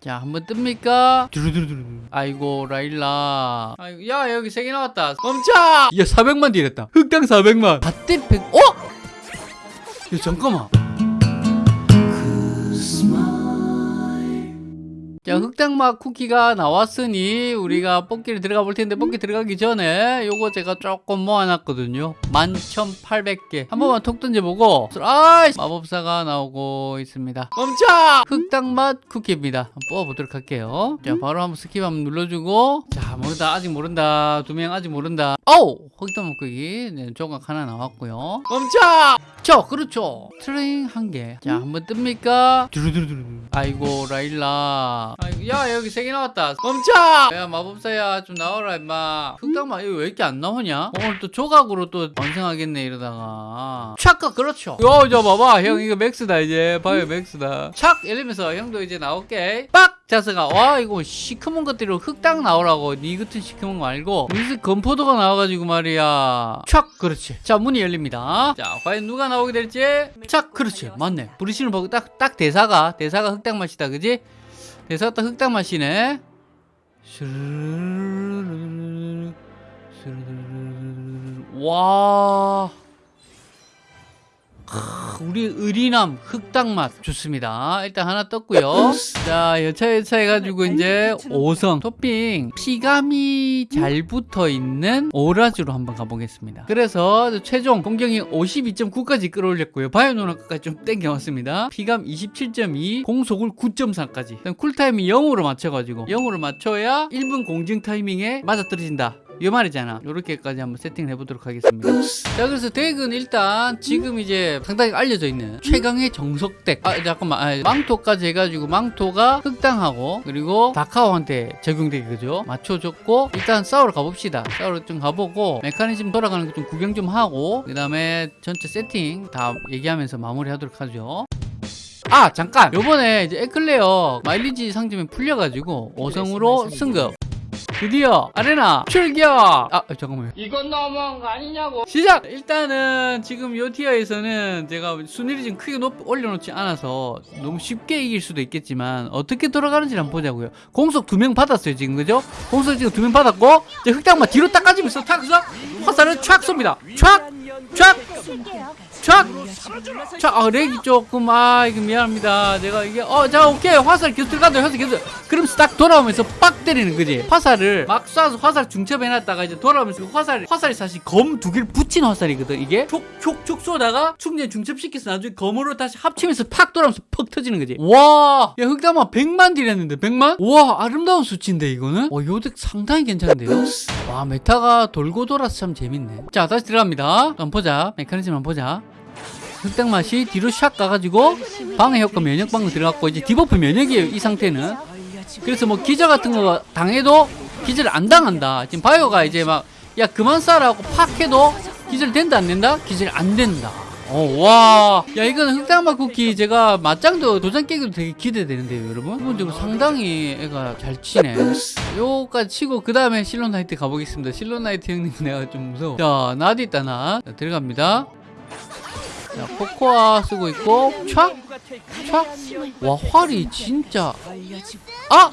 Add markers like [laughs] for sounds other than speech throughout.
자, 한번 뜹니까? 두루두루두루. 아이고, 라일라. 아이고, 야, 여기 세 개 나왔다. 멈춰! 야, 400만 deal했다. 흑당 400만. 갓대 100. 어? 야, 잠깐만. 자, 흑당맛 쿠키가 나왔으니 우리가 뽑기를 들어가 볼 텐데 뽑기 들어가기 전에 요거 제가 조금 모아놨거든요. 11,800개. 한 번만 톡 던져보고 아이 마법사가 나오고 있습니다. 멈춰! 흑당맛 쿠키입니다. 한번 뽑아보도록 할게요. 자, 바로 한번 skip 한번 눌러주고 자, 모른다. 아직 모른다. 두 명 아직 모른다. 어우! 흑당맛 쿠키. 네, 조각 하나 나왔고요. 멈춰! 저, 그렇죠. train 한 개. 자, 한번 뜹니까? 두루두루두루. 아이고, 라일라. 아이고, 야, 여기 세 개 나왔다. 멈춰! 야, 마법사야, 좀 나와라, 임마. 이거 왜 이렇게 안 나오냐? 오늘 또 조각으로 또 완성하겠네, 이러다가. 촥가, 그렇죠. 요, 저 봐봐. 형, 이거 max다, 이제. 봐요, max다. 촥! 이러면서 형도 이제 나올게. 빡! 자스가 와 이거 시커먼 것들로 흑당 나오라고 니 같은 시커먼 거 말고 무슨 건포도가 나와가지고 말이야 촥 그렇지 자 문이 열립니다 자 과연 누가 나오게 될지 촥 그렇지 맞네 부르시는 보고 딱, 딱 대사가 대사가 흑당 맛이다 그지 대사가 딱 흑당 맛이네. 와 크, 우리 의리남 흑당 맛 좋습니다. 일단 하나 떴고요. 자 여차 여차 해가지고 이제 5성 토핑. 피감이 잘 붙어있는 오라즈로 한번 가보겠습니다. 그래서 최종 공격이 52.9까지 끌어올렸고요. 바이오 누나까지 좀 땡겨왔습니다. 피감 27.2 공속을 9.4까지. cooltime이 0으로 맞춰가지고 0으로 맞춰야 1분 공증 타이밍에 맞아떨어진다 이 말이잖아. 요렇게까지 한번 세팅을 해보도록 하겠습니다. 자 그래서 덱은 일단 지금 이제 상당히 알려져 있는 최강의 정석 덱아 잠깐만. 아, 망토까지 해가지고 망토가 흑당하고 그리고 다카오한테 적용되게 그죠? 맞춰줬고 일단 싸우러 가봅시다. 싸우러 좀 가보고 메커니즘 돌아가는 거 좀 구경 좀 하고 그 다음에 전체 세팅 다 얘기하면서 마무리 하도록 하죠. 아 잠깐! 요번에 이제 에클레어 마일리지 상점이 풀려가지고 5성으로 승급 드디어 아레나 출격 아 잠깐만요 이건 너무한 거 아니냐고. 시작! 일단은 지금 요 티어에서는 제가 순위를 좀 크게 높, 올려놓지 않아서 너무 쉽게 이길 수도 있겠지만 어떻게 돌아가는지 한번 보자고요 공속 두 명 받았어요 지금 그죠? 공속 지금 두 명 받았고 이제 흑당만 뒤로 딱 까지면서 탁서 화살을 촥 쏩니다 촥! 촥! 촥! 자, 아, 렉이 조금, 아, 이거 미안합니다. 제가 이게, 어, 자, 오케이. 화살 계속 들어간다, 화살 계속. 그러면서 딱 돌아오면서 빡 때리는 거지. 화살을 막 쏴서 화살 중첩해놨다가 이제 돌아오면서 그 화살, 화살이 사실 검 두 개를 붙인 화살이거든, 이게. 촉, 촉, 촉 쏘다가 충전 중첩시켜서 나중에 검으로 다시 합치면서 팍 돌아오면서 퍽 터지는 거지. 와, 야, 흑당맛 100만 deal 했는데, 100만? 와, 아름다운 수치인데, 이거는? 와, 요 deck 상당히 괜찮은데요? 와, meta가 돌고 돌아서 참 재밌네. 자, 다시 들어갑니다. 한번 보자. 메커니즘 한번 보자. 흑당 맛이 뒤로 샥 가가지고 방해 효과 면역 방금 들어갔고 이제 debuff 면역이에요 이 상태는 그래서 뭐 기절 같은 거 당해도 기절 안 당한다 지금 바이오가 이제 막 야 그만 쏴라고 팍 해도 기절 된다 안 된다 기절 안 된다 어 와 야 이거는 흑당맛 쿠키 제가 맞짱도 도장 깨기도 되게 기대되는데요 여러분? 기본적으로 상당히 애가 잘 치네. 요까지 치고 그 다음에 실론나이트 가보겠습니다. 실론나이트 형님 내가 좀 무서워. 자 나도 있다 나. 자, 들어갑니다. 자, 코코아 쓰고 있고 촥! 촥! 와 활이 진짜. 아!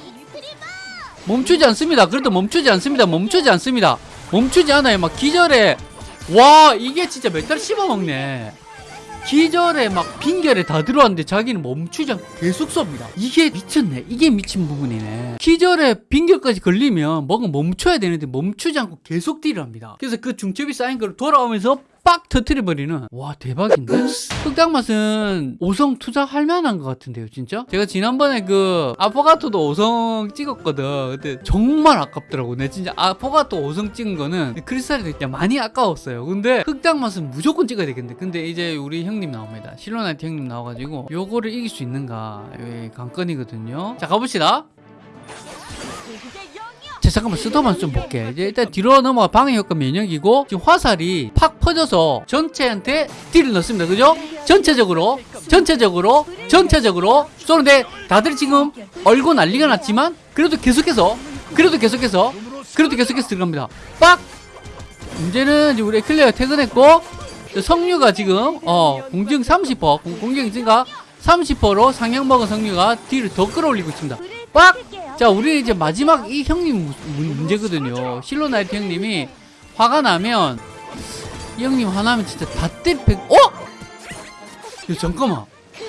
멈추지 않습니다. 그래도 멈추지 않습니다. 멈추지 않습니다. 멈추지 않아요. 막 기절에 와 이게 진짜 meta를 씹어먹네 기절에 막 빙결에 다 들어왔는데 자기는 멈추지 않고 계속 쏩니다. 이게 미쳤네. 이게 미친 부분이네. 기절에 빙결까지 걸리면 뭔가 멈춰야 되는데 멈추지 않고 계속 deal을 합니다. 그래서 그 중첩이 쌓인 걸 돌아오면서 빡 터트려버리는 와 대박인데? 흑당 맛은 5성 투자할 만한 것 같은데요 진짜? 제가 지난번에 그 아포가토도 5성 찍었거든. 근데 정말 아깝더라고 내 진짜 아포가토 5성 찍은 거는 크리스탈이 진짜 많이 아까웠어요. 근데 흑당 맛은 무조건 찍어야 되겠는데. 근데 이제 우리 형님 나옵니다. 실로나이트 형님 나와가지고 요거를 이길 수 있는가 예, 관건이거든요. 자 가봅시다 자 잠깐만 스톱만 좀 볼게. 일단 뒤로 넘어가 방해 효과 면역이고 지금 화살이 팍 퍼져서 전체한테 딜을 넣습니다. 그죠? 전체적으로 전체적으로 전체적으로. 쏘는데 다들 지금 얼고 난리가 났지만 그래도 계속해서 그래도 계속해서 그래도 계속해서 들어갑니다. 빡! 문제는 이제 우리 클레어 퇴근했고 성류가 지금 어 공증 30% 공- 공격 증가 30%로 상향 먹은 성류가 딜을 더 끌어올리고 있습니다. 빡! 자, 우리 이제 마지막 이 형님 문제거든요. 실로나이트 형님이 화가 나면 이 형님 화나면 진짜 다 때리 백. 어? 야, 잠깐만.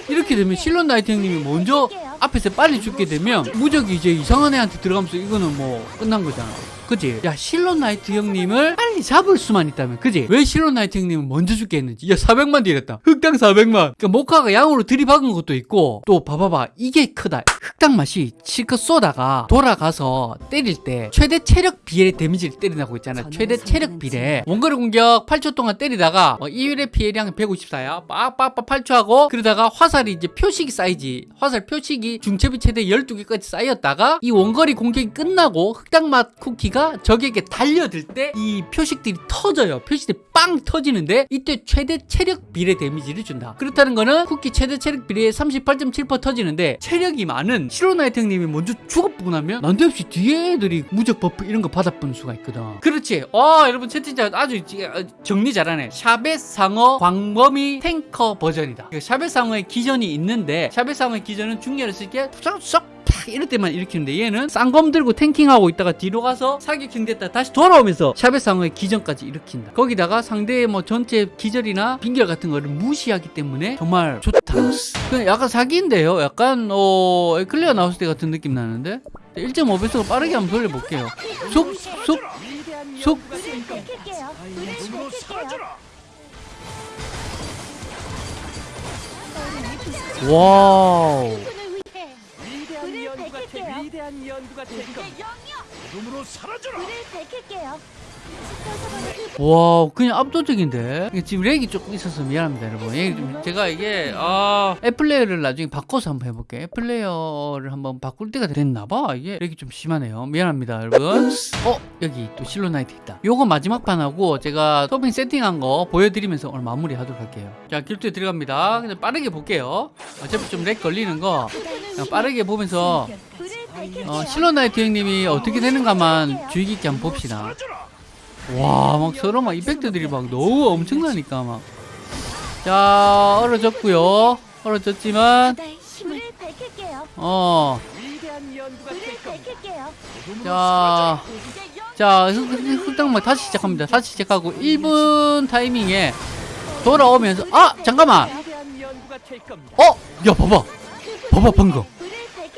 이렇게 되면 실로나이트 형님이 먼저 앞에서 빨리 죽게 되면 무적이 이제 이상한 애한테 들어가면서 이거는 뭐 끝난 거잖아. 그지? 야, 실로나이트 형님을 빨리 잡을 수만 있다면, 그지? 왜 실로나이트 형님은 먼저 죽게 했는지. 야, 400만 딜했다. 흑당 400만. 그러니까 모카가 양으로 들이박은 것도 있고, 또 봐봐봐. 이게 크다. 흑당 맛이 실컷 쏘다가 돌아가서 때릴 때 최대 체력 비례 데미지를 때린다고 있잖아. 최대 체력 비례. 원거리 공격 8초 동안 때리다가 어, 1회 피해량 154야. 빡빡빡 8초 하고 그러다가 화살이 이제 표식이 쌓이지. 화살 표식이 중첩이 최대 12개까지 쌓였다가 이 원거리 공격이 끝나고 흑당 맛 쿠키가 적에게 달려들 때 이 표식들이 터져요. 표식들이 빵 터지는데 이때 최대 체력 비례 데미지를 준다. 그렇다는 거는 쿠키 최대 체력 비례 38.7% 터지는데 체력이 많은 실로나이트 형님이 먼저 죽어보고 나면 난데없이 뒤에 애들이 무적 버프 이런 거 받아보는 수가 있거든. 그렇지. 와 여러분 채팅창 아주 지- 어, 정리 잘하네. 샤벳 상어 광범위 탱커 버전이다. 그 샤벳 상어의 기전이 있는데 샤벳 상어의 기전은 중렬을 쓸게 쏙 이럴 때만 일으키는데 얘는 쌍검 들고 탱킹하고 있다가 뒤로 가서 사격형 됐다 다시 돌아오면서 샤벳 상어의 기전까지 일으킨다. 거기다가 상대의 뭐 전체 기절이나 빙결 같은 거를 무시하기 때문에 정말 좋다. 약간 사기인데요? 약간 어 에클리아 나왔을 때 같은 느낌 나는데? 1.5배속으로 빠르게 한번 돌려볼게요. 쏙쏙 쏙. 와우 위대한 연구가 될 위대한 연구가 될 겁니다. 이름으로 사라져라. 와 그냥 압도적인데? 지금 렉이 조금 있어서 미안합니다 여러분. 제가 이게 아 앱 플레이어를 나중에 바꿔서 한번 해볼게요. 앱 플레이어를 한번 바꿀 때가 됐나봐. 이게 렉이 좀 심하네요. 미안합니다 여러분. 어 여기 또 실로나이트 있다. 요거 마지막 판하고 제가 토핑 세팅한 거 보여드리면서 오늘 마무리 하도록 할게요. 자 길투에 들어갑니다. 그냥 빠르게 볼게요. 어차피 좀 렉 걸리는 거. 빠르게 보면서 어, 실로나이트 형님이 어떻게 되는가만 주의 깊게 한번 봅시다 와, 막 서로 막 이펙트들이 막 너무 엄청나니까 막. 자, 얼어졌고요. 얼어졌지만. 어. 자. 자, 흑- 흑- 흑당 맛 다시 시작합니다. 다시 시작하고 1분 타이밍에 돌아오면서 아, 잠깐만. 어? 야, 봐봐. 봐봐 방금.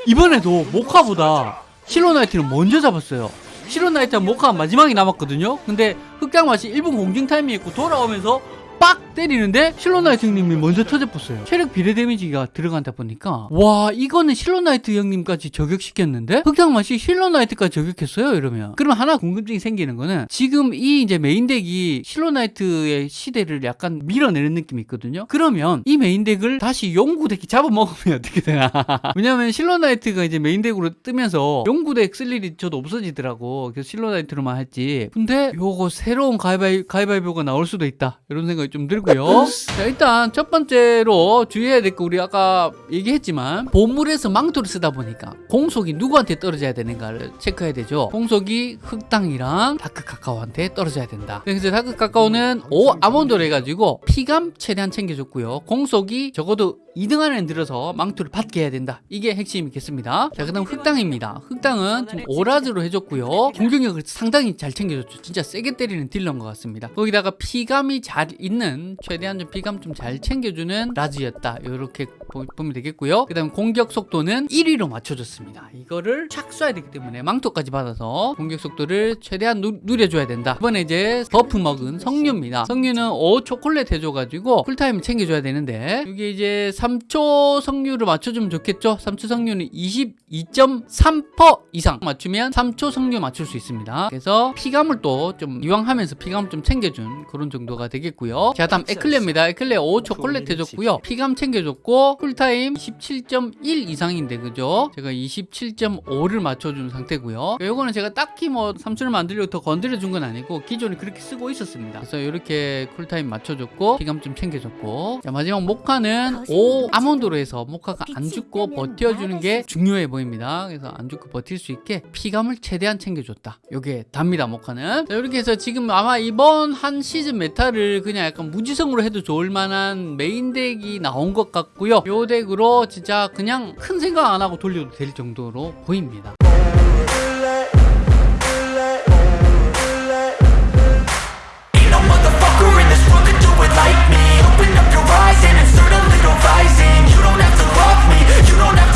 이번에도 모카보다 실로나이트는 먼저 잡았어요. 실로나이트랑 모카가 마지막에 남았거든요. 근데 흑당맛이 1분 공중 타이밍 있고 돌아오면서 빡 때리는데 실로나이트 형님이 먼저 터져봤어요. 체력 비례 데미지가 들어간다 보니까 와 이거는 실로나이트 형님까지 저격시켰는데 흑당맛이 실로나이트까지 저격했어요 이러면 그럼 하나 궁금증이 생기는 거는 지금 이 이제 메인 덱이 실로나이트의 시대를 약간 밀어내는 느낌이 있거든요. 그러면 이 메인 덱을 다시 용구 덱이 잡아먹으면 [laughs] 어떻게 되나? 왜냐면 실로나이트가 이제 메인 덱으로 뜨면서 용구 덱 쓸 일이 저도 없어지더라고. 그래서 실로나이트로만 했지. 근데 요거 새로운 가위바위, 가위바위보가 나올 수도 있다. 이런 생각이 좀 들고요. 자, 일단 첫 번째로 주의해야 될 거 우리 아까 얘기했지만 보물에서 망토를 쓰다 보니까 공속이 누구한테 떨어져야 되는가를 체크해야 되죠. 공속이 흑당이랑 다크 카카오한테 떨어져야 된다. 그래서 다크 카카오는 5 아몬드로 해가지고 피감 최대한 챙겨줬고요. 공속이 적어도 2등 안에 들어서 망토를 받게 해야 된다. 이게 핵심이겠습니다. 자, 그 다음 흑당입니다. 흑당은 지금 5 라즈로 해줬고요. 공격력을 상당히 잘 챙겨줬죠. 진짜 세게 때리는 딜러인 것 같습니다. 거기다가 피감이 잘 있는, 최대한 좀 피감 좀 잘 챙겨주는 라즈였다. 이렇게 보면 되겠고요. 그 다음 공격 속도는 1위로 맞춰줬습니다. 이거를 착 쏴야 되기 때문에 망토까지 받아서 공격 속도를 최대한 느, 늘려줘야 된다. 이번에 이제 버프 먹은 석류입니다. 석류는 5 초콜릿 해줘가지고 쿨타임 챙겨줘야 되는데 이게 이제 3초 석류를 맞춰주면 좋겠죠? 3초 석류는 22.3% 이상 맞추면 3초 석류 맞출 수 있습니다. 그래서 피감을 또 좀 이왕 하면서 피감 좀 챙겨준 그런 정도가 되겠고요. 자 다음 에클레입니다. 에클레 5 초콜릿 해줬고요. 피감 챙겨줬고 쿨타임 27.1 이상인데 그죠? 제가 27.5를 맞춰준 상태고요. 요거는 제가 딱히 뭐 삼촌을 만들려고 더 건드려준 건 아니고 기존에 그렇게 쓰고 있었습니다. 그래서 이렇게 쿨타임 맞춰줬고 피감 좀 챙겨줬고 자 마지막 모카는 5 아몬드로 해서 모카가 안 죽고 버텨주는 게 중요해 보입니다. 그래서 안 죽고 버틸 수 있게 피감을 최대한 챙겨줬다. 요게 답니다 모카는. 자, 이렇게 해서 지금 아마 이번 한 시즌 메타를 그냥 약간 무지성으로 해도 좋을 만한 메인 덱이 나온 것 같고요. 요 덱으로 진짜 그냥 큰 생각 안 하고 돌려도 될 정도로 보입니다. Like me. rising You don't have to love me You don't have to.